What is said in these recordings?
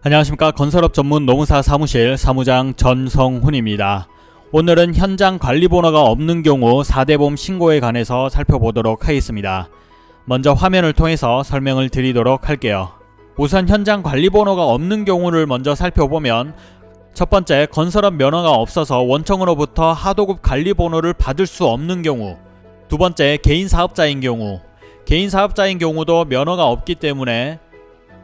안녕하십니까 건설업 전문 노무사 사무실 사무장 전성훈입니다. 오늘은 현장 관리번호가 없는 경우 4대보험 신고에 관해서 살펴보도록 하겠습니다. 먼저 화면을 통해서 설명을 드리도록 할게요. 우선 현장 관리번호가 없는 경우를 먼저 살펴보면 첫 번째 건설업 면허가 없어서 원청으로부터 하도급 관리번호를 받을 수 없는 경우 두 번째 개인 사업자인 경우 개인 사업자인 경우도 면허가 없기 때문에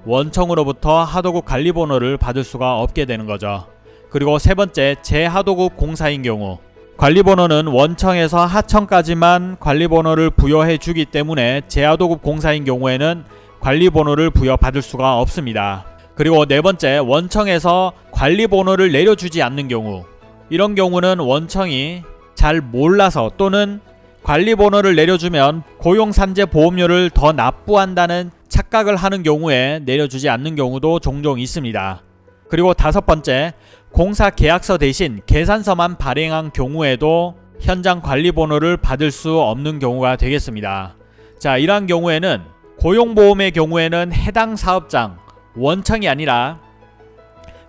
원청으로부터 하도급 관리번호를 받을 수가 없게 되는 거죠. 그리고 세 번째 재하도급 공사인 경우 관리번호는 원청에서 하청까지만 관리번호를 부여해 주기 때문에 재하도급 공사인 경우에는 관리번호를 부여받을 수가 없습니다. 그리고 네 번째 원청에서 관리번호를 내려주지 않는 경우 이런 경우는 원청이 잘 몰라서 또는 관리번호를 내려주면 고용산재 보험료를 더 납부한다는 착각을 하는 경우에 내려주지 않는 경우도 종종 있습니다. 그리고 다섯 번째, 공사 계약서 대신 계산서만 발행한 경우에도 현장 관리번호를 받을 수 없는 경우가 되겠습니다. 자, 이러한 경우에는 고용보험의 경우에는 해당 사업장, 원청이 아니라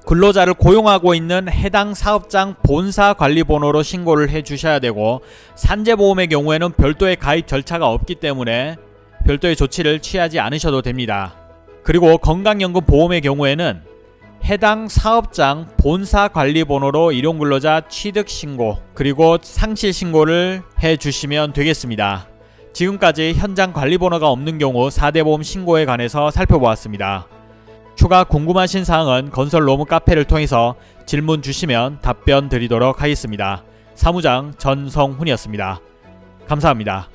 근로자를 고용하고 있는 해당 사업장 본사 관리번호로 신고를 해 주셔야 되고 산재보험의 경우에는 별도의 가입 절차가 없기 때문에 별도의 조치를 취하지 않으셔도 됩니다. 그리고 건강연금 보험의 경우에는 해당 사업장 본사 관리번호로 일용근로자 취득 신고 그리고 상실 신고를 해 주시면 되겠습니다. 지금까지 현장 관리번호가 없는 경우 4대 보험 신고에 관해서 살펴보았습니다. 추가 궁금하신 사항은 건설 로무 카페를 통해서 질문 주시면 답변 드리도록 하겠습니다. 사무장 전성훈이었습니다. 감사합니다.